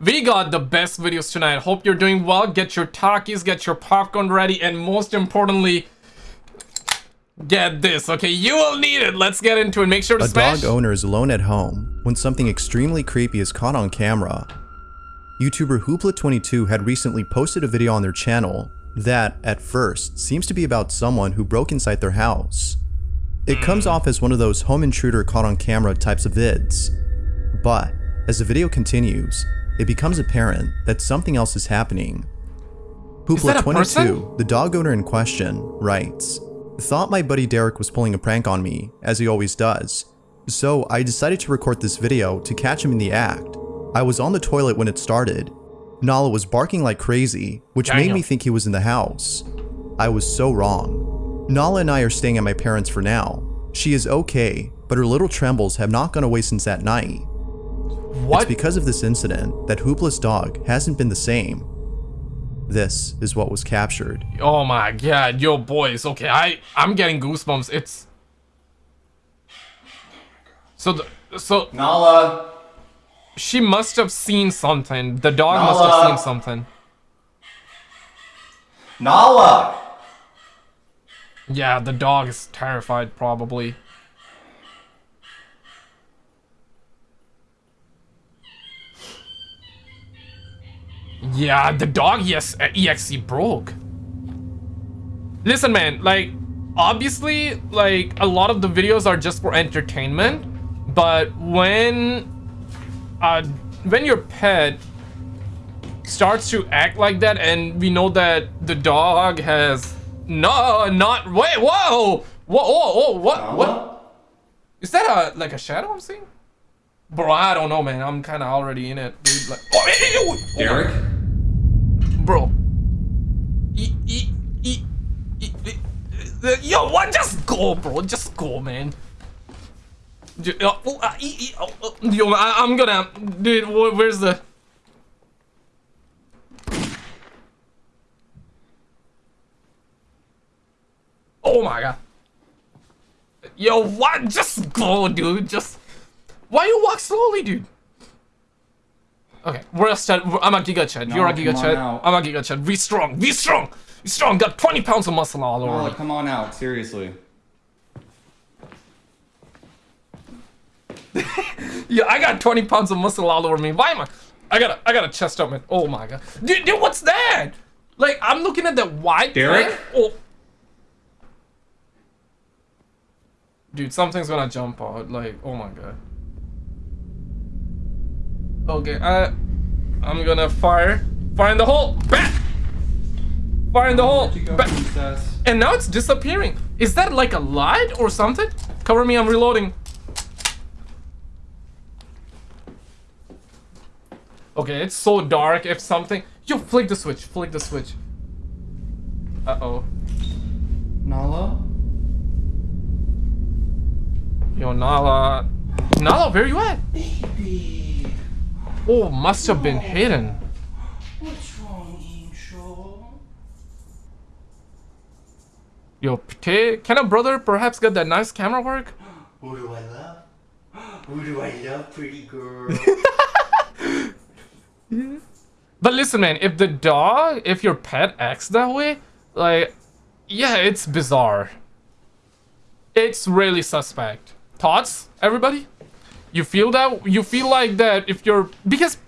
We got the best videos tonight. Hope you're doing well. Get your Takis, get your popcorn ready, and most importantly, get this, okay? You will need it. Let's get into it. Make sure to A smash. dog owner is alone at home when something extremely creepy is caught on camera. YouTuber Hoopla22 had recently posted a video on their channel that, at first, seems to be about someone who broke inside their house. It hmm. comes off as one of those home intruder caught on camera types of vids. But, as the video continues, it becomes apparent that something else is happening. Is Hoopla22, the dog owner in question, writes, Thought my buddy Derek was pulling a prank on me, as he always does. So I decided to record this video to catch him in the act. I was on the toilet when it started. Nala was barking like crazy, which made me think he was in the house. I was so wrong. Nala and I are staying at my parents for now. She is okay, but her little trembles have not gone away since that night. What? It's because of this incident that Hoopla's dog hasn't been the same. This is what was captured. Oh my god, yo boys. Okay, I I'm getting goosebumps. It's so the, so Nala! she must have seen something. The dog must have seen something. Nala! Yeah, the dog is terrified probably. Yeah, the dog yes exe broke. Listen man, like obviously like a lot of the videos are just for entertainment, but when uh when your pet starts to act like that and we know that the dog has no not wait whoa whoa whoa, whoa what what is that a like a shadow I'm seeing bro I don't know man I'm kind of already in it dude like oh, oh, Derek? Bro yo what just go bro just go man oh, ah, e- oh, oh, yo I, I'm gonna dude wh- where's the Oh my god. Yo, what? Just go, dude. Just. Why you walk slowly, dude? Okay, we're a stud. I'm a giga chad. You're a No, giga chad. I'm a giga chad. Be strong. Be strong. Be strong. Got 20 pounds of muscle all over me. come on out, seriously. Yeah, I got 20 pounds of muscle all over me. Why am I? I got a, I got a chest up, man. Oh my god. Dude, dude, what's that? Like, I'm looking at that white Derek? Oh. Dude, something's gonna jump out. Like, oh my god. Okay, I, I'm gonna fire. Fire in the hole. Bat. Fire in the hole. Where'd you go, Bat. And now it's disappearing. Is that like a light or something? Cover me, I'm reloading. Okay, it's so dark. If something... Yo, flick the switch. Flick the switch. Uh-oh. Nala? Yo, Nala... Nala, where you at? Baby. Oh, must have been hidden. What's wrong, Angel? Yo, can a brother perhaps get that nice camera work? Who do I love? Who do I love, pretty girl? But listen, man, if the dog, if your pet acts that way, like, yeah, it's bizarre. It's really suspect. Thoughts, everybody? You feel that? You feel like that if you're because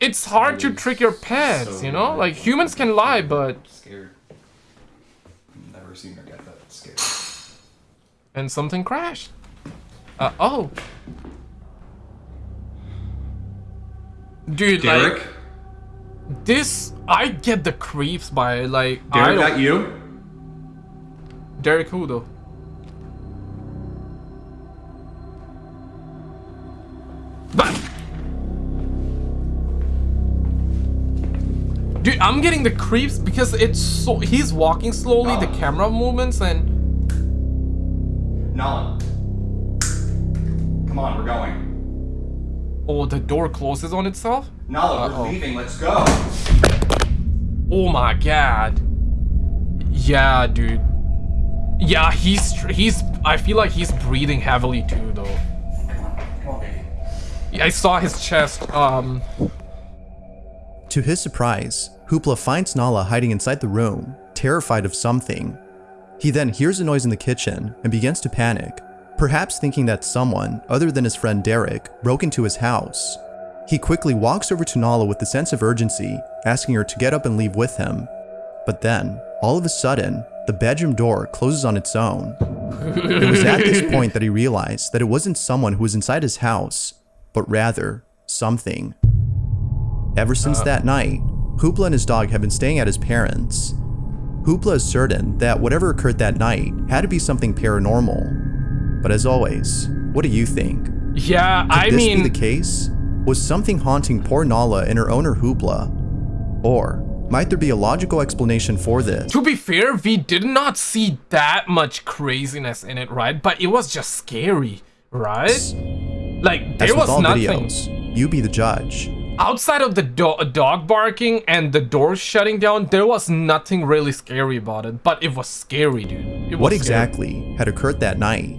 it's hard to trick your pets, so you know? Like humans can lie, but scared. Never seen her get that scared. and something crashed. Uh oh. Dude, Derek? like this, I get the creeps by like I Derek, that you? Derek who though? Dude, I'm getting the creeps because it's so he's walking slowly, the Oh. camera movements and Nala. Come on, we're going. oh the door closes on itself? Nala, Uh-oh. we're leaving, let's go. Oh my god. Yeah, dude. Yeah, he's he's I feel like he's breathing heavily too though. I saw his chest. Um To his surprise, Hoopla finds Nala hiding inside the room, terrified of something. He then hears a noise in the kitchen and begins to panic, perhaps thinking that someone, other than his friend Derek, broke into his house. He quickly walks over to Nala with a sense of urgency, asking her to get up and leave with him. But then, all of a sudden, the bedroom door closes on its own. It was at this point that he realized that it wasn't someone who was inside his house, but rather, something. Ever since uh. that night, Hoopla and his dog have been staying at his parents'. Hoopla is certain that whatever occurred that night had to be something paranormal. But as always, what do you think? Could Yeah, I this mean, be the case? Was something haunting poor Nala and her owner Hoopla? Or might there be a logical explanation for this? to be fair, we did not see that much craziness in it, right? But it was just scary, right? Like there was nothing videos, you be the judge. outside of the do dog barking and the door shutting down. There was nothing really scary about it, but it was scary, dude. It What was scary. exactly had occurred that night?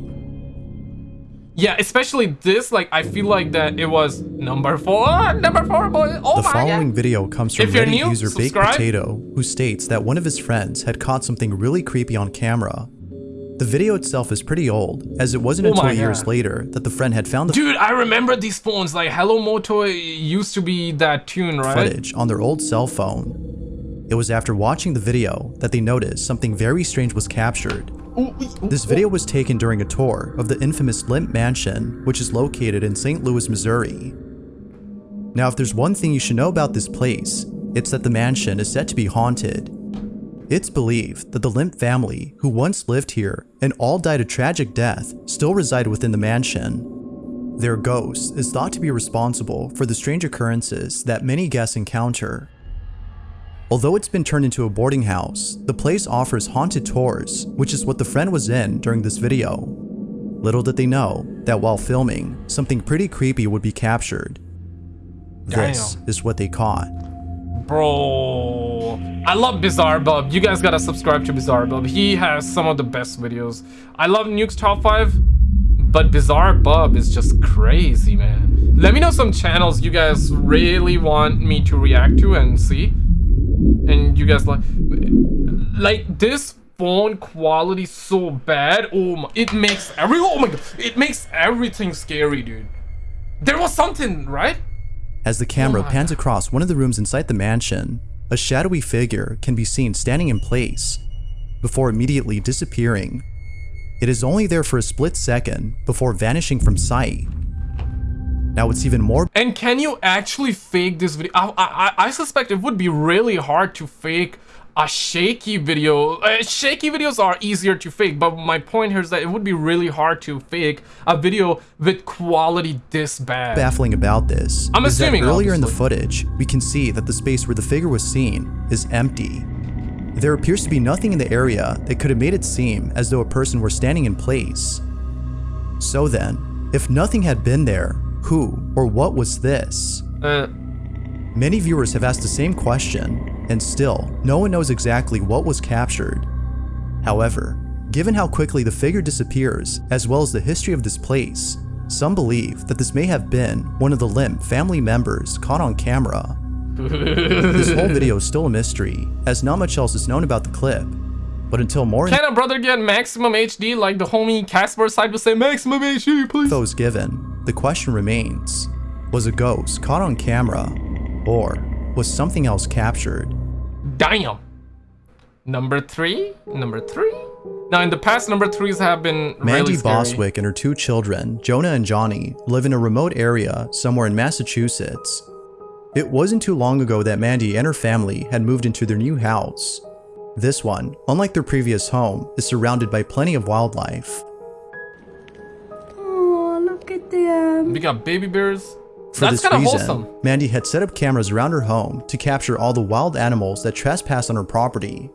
Yeah, especially this. Like, I feel like that it was number four, ah, number four, boy. Oh The my following god. video comes from Reddit new, user Baked. Potato, who states that one of his friends had caught something really creepy on camera. The video itself is pretty old, as it wasn't Oh until years later that the friend had found the Dude, I remember these phones. Like, Hello Moto used to be that tune, right? footage on their old cell phone. It was after watching the video that they noticed something very strange was captured. This video was taken during a tour of the infamous Lemp Mansion, which is located in St. Louis, Missouri. Now, if there's one thing you should know about this place, it's that the mansion is said to be haunted. It's believed that the Lemp family, who once lived here and all died a tragic death, still reside within the mansion. Their ghost is thought to be responsible for the strange occurrences that many guests encounter. Although it's been turned into a boarding house, the place offers haunted tours, which is what the friend was in during this video. Little did they know that while filming, something pretty creepy would be captured. This is what they caught. Bro, I love Bizarre Bub. You guys gotta subscribe to Bizarre Bub. He has some of the best videos. I love Nuke's top five, but Bizarre Bub is just crazy, man. Let me know some channels you guys really want me to react to and see. And you guys like, like this phone quality so bad. Oh my, it makes every. Oh my god, it makes everything scary, dude. There was something, right? As the camera pans across one of the rooms inside the mansion, a shadowy figure can be seen standing in place before immediately disappearing. It is only there for a split second before vanishing from sight. Now, it's even more And can you actually fake this video? I, I, I suspect it would be really hard to fake a shaky video. Uh, shaky videos are easier to fake, but my point here is that it would be really hard to fake a video with quality this bad. baffling about this I'm assuming, earlier in the footage, we can see that the space where the figure was seen is empty. There appears to be nothing in the area that could have made it seem as though a person were standing in place. So then, if nothing had been there, who or what was this? Uh, Many viewers have asked the same question, and still, no one knows exactly what was captured. However, given how quickly the figure disappears, as well as the history of this place, some believe that this may have been one of the Lemp family members caught on camera. this whole video is still a mystery, as not much else is known about the clip. But until more can a brother get maximum HD like the homie Casper side would say maximum HD, please? is given, the question remains, was a ghost caught on camera, or was something else captured? Damn. Number three? Number three? Now, in the past, number threes have been Mandy really scary. Boswick and her two children, Jonah and Johnny, live in a remote area somewhere in Massachusetts. It wasn't too long ago that Mandy and her family had moved into their new house. This one, unlike their previous home, is surrounded by plenty of wildlife. Oh, look at them. We got baby bears. For That's this reason, wholesome. Mandy had set up cameras around her home to capture all the wild animals that trespass on her property.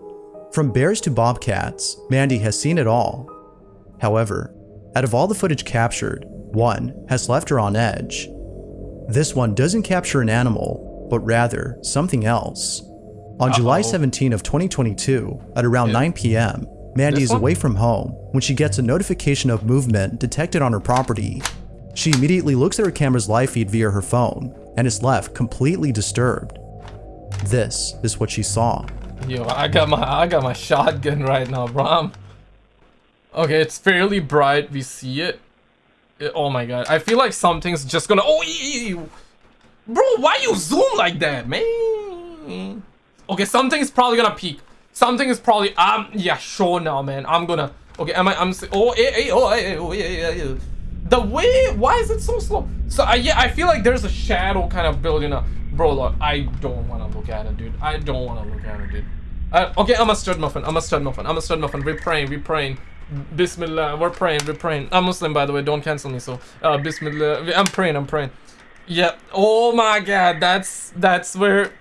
From bears to bobcats, Mandy has seen it all. However, out of all the footage captured, one has left her on edge. This one doesn't capture an animal, but rather something else. On July Uh-oh. 17 of 2022, at around Yeah. 9 p.m., Mandy This is one? away from home when she gets a notification of movement detected on her property. She immediately looks at her camera's live feed via her phone and is left completely disturbed. This is what she saw. Yo, I got my I got my shotgun right now, bro. Okay, it's fairly bright. We see it. It- Oh my god, I feel like something's just gonna. Oh, bro, why you zoom like that, man? Okay, something's probably gonna peek. Something is probably. Um, yeah, sure now, man. I'm gonna. Okay, am I? I'm. Oh, eh, eh, oh, eh, eh, oh, yeah, yeah, yeah. The way. Why is it so slow? So, I yeah, I feel like there's a shadow kind of building up. Bro, look, I don't want to look at it, dude. I don't want to look at it, dude. Uh, okay, I'm a stud muffin. I'm a stud muffin. I'm a stud muffin. We're praying. We're praying. Bismillah. We're praying. We're praying. I'm Muslim, by the way. Don't cancel me. So, uh, Bismillah. I'm praying. I'm praying. Yeah. Oh my God. That's that's where.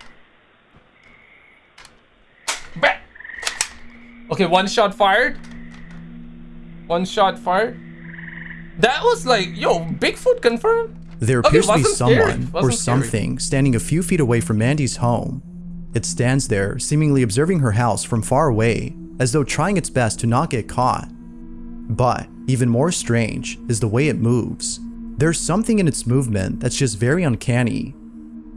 Okay, one shot fired. One shot fired. That was like, yo, Bigfoot confirmed. There Okay, appears to be someone or Wasn't scary. something standing a few feet away from Mandy's home. It stands there, seemingly observing her house from far away, as though trying its best to not get caught. But even more strange is the way it moves. There's something in its movement that's just very uncanny.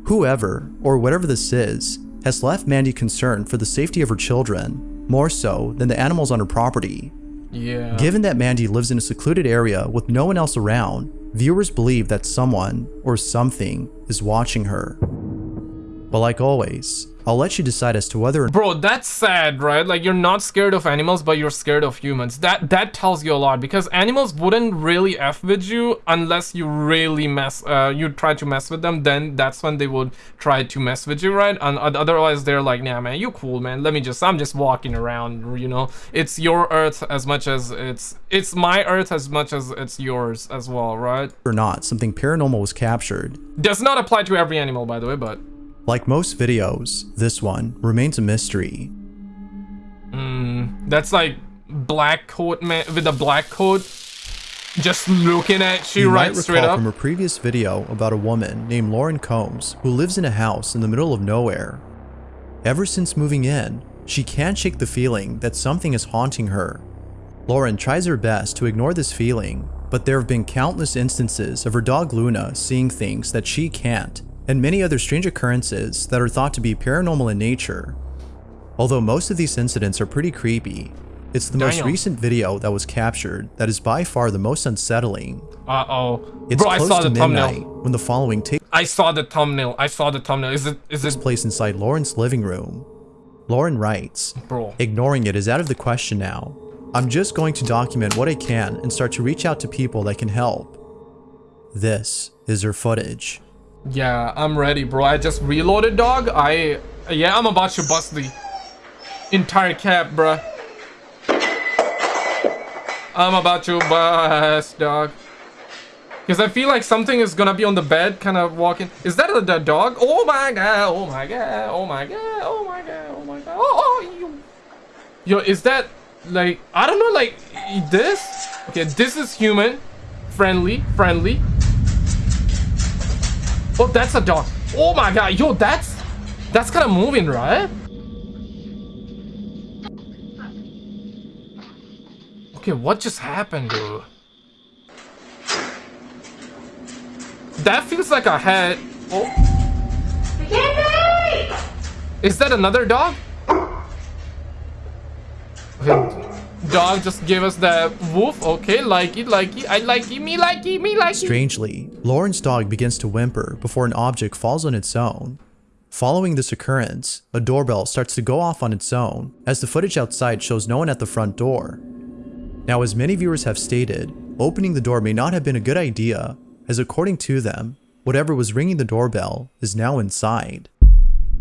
Whoever, or whatever this is, has left Mandy concerned for the safety of her children, more so than the animals on her property. Yeah. Given that Mandy lives in a secluded area with no one else around, viewers believe that someone or something is watching her. But like always, I'll let you decide as to whether Bro, that's sad, right? Like you're not scared of animals, but you're scared of humans. That that tells you a lot because animals wouldn't really f with you unless you really mess. Uh, you try to mess with them. Then that's when they would try to mess with you, right? And oth- otherwise, they're like, nah, man, you cool, man. Let me just. I'm just walking around. You know, it's your Earth as much as it's it's my Earth as much as it's yours as well, right? Or not something paranormal was captured. Does not apply to every animal, by the way, but Like most videos, this one remains a mystery. Mm, that's like black coat man with a black coat just looking at you You right might straight recall up. from a previous video about a woman named Lauren Combs who lives in a house in the middle of nowhere. Ever since moving in, she can't shake the feeling that something is haunting her. Lauren tries her best to ignore this feeling, but there have been countless instances of her dog Luna seeing things that she can't, and many other strange occurrences that are thought to be paranormal in nature. Although most of these incidents are pretty creepy, it's the most recent video that was captured that is by far the most unsettling. Uh oh, It's bro! I saw to the midnight thumbnail. when the following takes I saw the thumbnail. I saw the thumbnail. Is it? Is it? place inside Lauren's living room. Lauren writes, Bro, Ignoring it is out of the question now. I'm just going to document what I can and start to reach out to people that can help. This is her footage. Yeah, I'm ready, bro. I just reloaded, dog. I yeah, I'm about to bust the entire cap, bruh. I'm about to bust, dog. Because I feel like something is gonna be on the bed, kind of walking. Is that a, the dog? Oh my god! Oh my god! Oh my god! Oh my god! Oh my god! Oh, oh you. Yo, is that like I don't know, like this? Okay, this is human, friendly, friendly. Oh, that's a dog. Oh my god, yo, that's that's kind of moving, right? Okay, what just happened, dude? That feels like a head. Oh. Is that another dog? Okay, dog just gave us that woof. Okay, like it, like it. I like it, me like it, me like it. Strangely, Lauren's dog begins to whimper before an object falls on its own. Following this occurrence, a doorbell starts to go off on its own, as the footage outside shows no one at the front door. Now, as many viewers have stated, opening the door may not have been a good idea, as according to them, whatever was ringing the doorbell is now inside.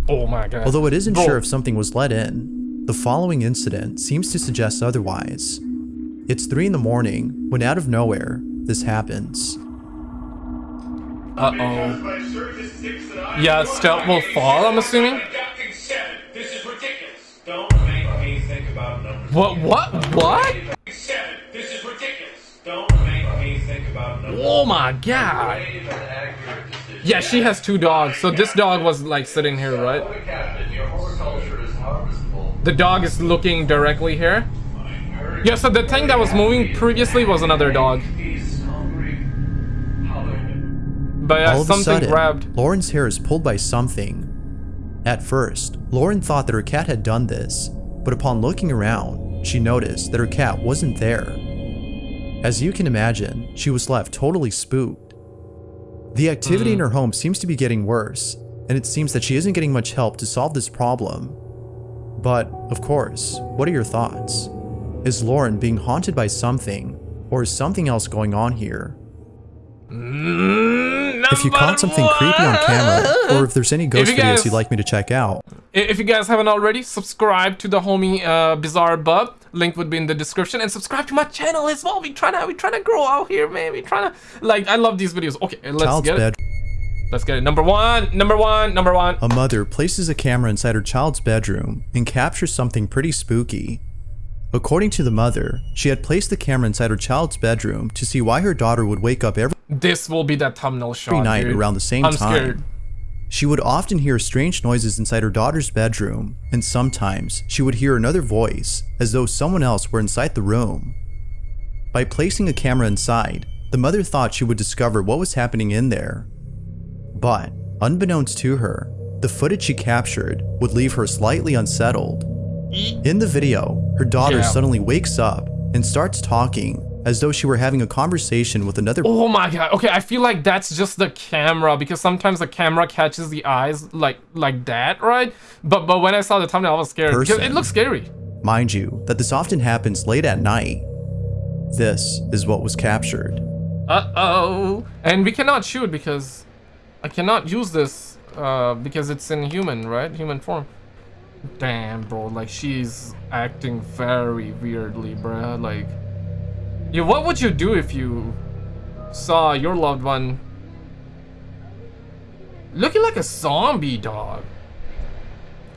Oh my god. Although it isn't Bro, sure if something was let in, the following incident seems to suggest otherwise. It's 3 in the morning when out of nowhere, this happens. Uh-oh. Yeah, stealth will fall, I'm assuming? What, what, what? Oh my god. Yeah, she has two dogs, so this dog was like sitting here, right? The dog is looking directly here. Yeah, so the thing that was moving previously was another dog. But uh, All yeah, of a something sudden, grabbed. Lauren's hair is pulled by something. At first, Lauren thought that her cat had done this, but upon looking around, she noticed that her cat wasn't there. As you can imagine, she was left totally spooked. The activity hmm. in her home seems to be getting worse, and it seems that she isn't getting much help to solve this problem. But, of course, what are your thoughts? Is Lauren being haunted by something, or is something else going on here? Mm, If you caught something number creepy on camera, or if there's any ghost you videos you'd like me to check out, If you guys haven't already, subscribe to the homie uh, Bizarre Bub. Link would be in the description, and subscribe to my channel as well. We trying to we trying to grow out here, man. We trying to like I love these videos. Okay, let's child's get it. Let's get it. Number one, number one, number one. A mother places a camera inside her child's bedroom and captures something pretty spooky. According to the mother, she had placed the camera inside her child's bedroom to see why her daughter would wake up every This will be that thumbnail shot. night dude. around the same I'm time. scared. She would often hear strange noises inside her daughter's bedroom, and sometimes she would hear another voice, as though someone else were inside the room. By placing a camera inside, the mother thought she would discover what was happening in there. But, unbeknownst to her, the footage she captured would leave her slightly unsettled. In the video, her daughter suddenly wakes up and starts talking as though she were having a conversation with another Oh my god. Okay, I feel like that's just the camera because sometimes the camera catches the eyes like like that, right? But but when I saw the thumbnail, I was scared because Person. it looks scary. Mind you, that this often happens late at night. This is what was captured. Uh oh. And we cannot shoot because I cannot use this uh, because it's in human, right? Human form. Damn, bro. Like she's acting very weirdly, bruh. Like, yeah. What would you do if you saw your loved one looking like a zombie dog?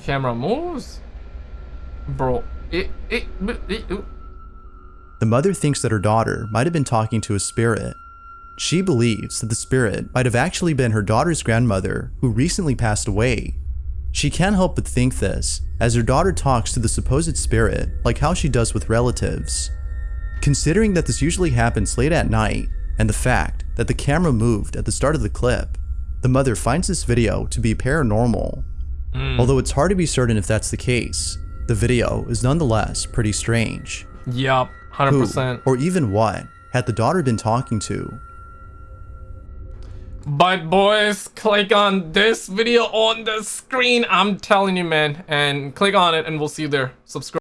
Camera moves, bro. It it. it, it The mother thinks that her daughter might have been talking to a spirit. She believes that the spirit might have actually been her daughter's grandmother who recently passed away. She can't help but think this, as her daughter talks to the supposed spirit like how she does with relatives. Considering that this usually happens late at night, and the fact that the camera moved at the start of the clip, the mother finds this video to be paranormal. Hmm. Although it's hard to be certain if that's the case, the video is nonetheless pretty strange. yup. Hundred Who, percent. or even what, had the daughter been talking to? But boys, click on this video on the screen. I'm telling you, man. And click on it and we'll see you there. Subscribe.